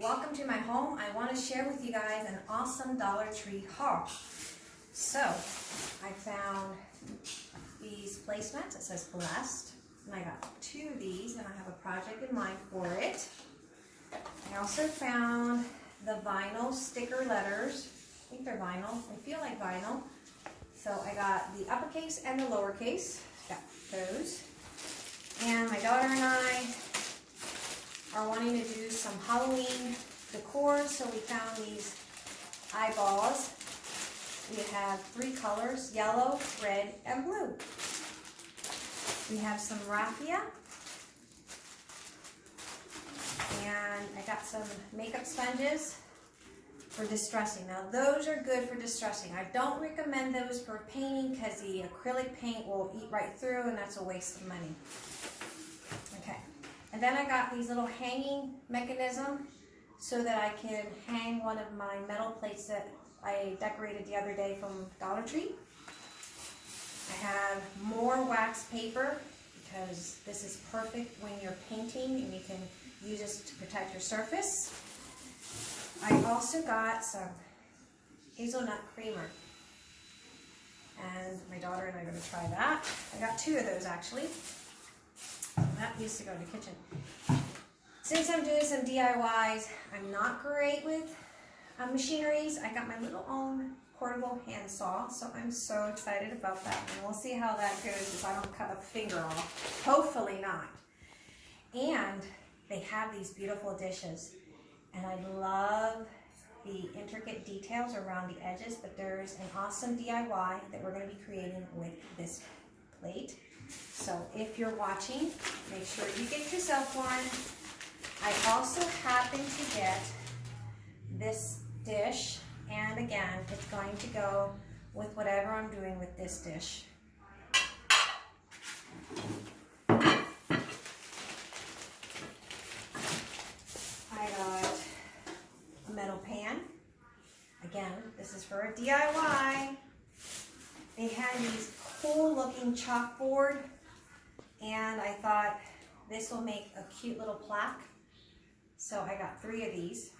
welcome to my home. I want to share with you guys an awesome Dollar Tree haul. So, I found these placements. It says blessed. And I got two of these and I have a project in mind for it. I also found the vinyl sticker letters. I think they're vinyl. They feel like vinyl. So I got the uppercase and the lowercase. Got those. And my daughter and I are wanting to do some Halloween decor, so we found these eyeballs. We have three colors, yellow, red, and blue. We have some raffia. And I got some makeup sponges for distressing. Now those are good for distressing. I don't recommend those for painting because the acrylic paint will eat right through and that's a waste of money. And then I got these little hanging mechanism so that I can hang one of my metal plates that I decorated the other day from Dollar Tree. I have more wax paper because this is perfect when you're painting and you can use this to protect your surface. I also got some hazelnut creamer. And my daughter and I are going to try that. I got two of those actually. That used to go in the kitchen. Since I'm doing some DIYs, I'm not great with uh, machineries. I got my little own portable handsaw, so I'm so excited about that. And we'll see how that goes if I don't cut a finger off. Hopefully not. And they have these beautiful dishes. And I love the intricate details around the edges, but there's an awesome DIY that we're going to be creating with this plate. So if you're watching, make sure you get yourself one. I also happen to get this dish, and again, it's going to go with whatever I'm doing with this dish. I got a metal pan. Again, this is for a DIY. They had these cool looking chalkboard and I thought this will make a cute little plaque. So I got three of these.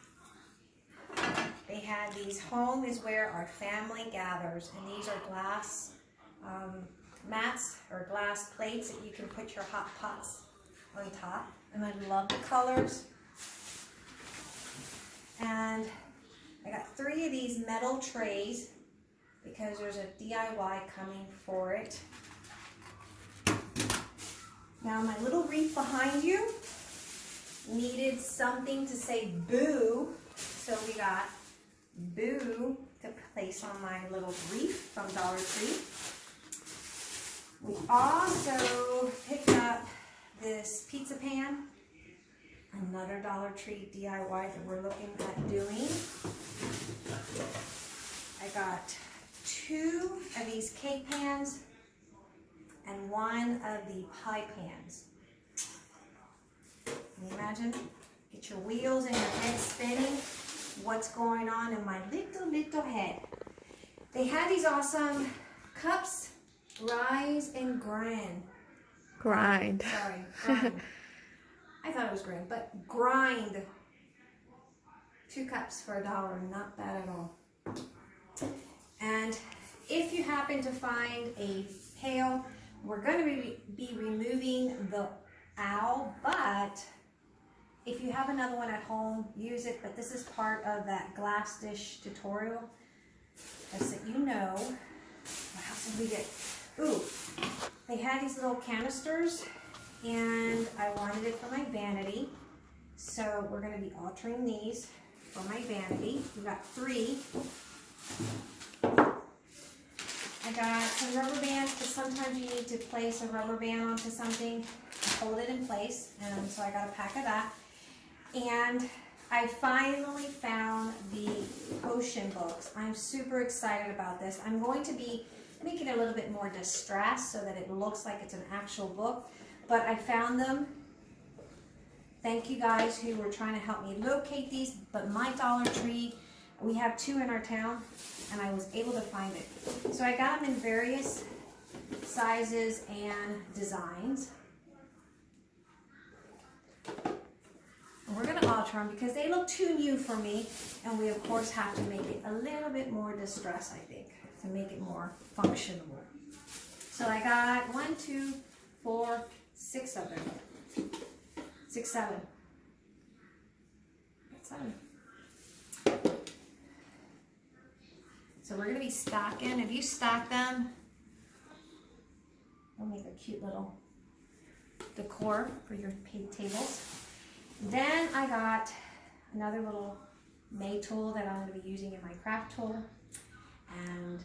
They had these, home is where our family gathers and these are glass um, mats or glass plates that you can put your hot pots on top. And I love the colors. And I got three of these metal trays because there's a DIY coming for it. Now my little wreath behind you needed something to say boo. So we got boo to place on my little wreath from Dollar Tree. We also picked up this pizza pan another Dollar Tree DIY that we're looking at doing. I got two of these cake pans and one of the pie pans. Can you imagine? Get your wheels and your head spinning. What's going on in my little, little head. They had these awesome cups, rise and grind. Grind. Sorry, grind. I thought it was grind, but grind. Two cups for a dollar, not bad at all. And if you happen to find a pail, we're going to be, be removing the owl, but if you have another one at home, use it. But this is part of that glass dish tutorial. Just that you know. What else did we get? Ooh, they had these little canisters and I wanted it for my vanity. So we're going to be altering these for my vanity. We got three. I got some rubber bands because sometimes you need to place a rubber band onto something to hold it in place. And so I got a pack of that. And I finally found the potion books. I'm super excited about this. I'm going to be making it a little bit more distressed so that it looks like it's an actual book but I found them. Thank you guys who were trying to help me locate these, but my Dollar Tree, we have two in our town, and I was able to find it. So I got them in various sizes and designs. We're gonna alter them because they look too new for me. And we of course have to make it a little bit more distressed, I think, to make it more functional. So I got one, two, four, six of them. Six, seven. Seven. So we're gonna be stacking. If you stack them, they'll make a cute little decor for your tables. Then I got another little May tool that I'm gonna be using in my craft tool. And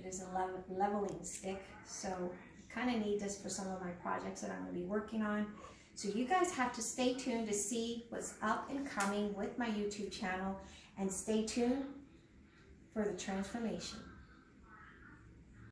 it is a leveling stick. So I kinda need this for some of my projects that I'm gonna be working on. So you guys have to stay tuned to see what's up and coming with my YouTube channel and stay tuned for the transformation.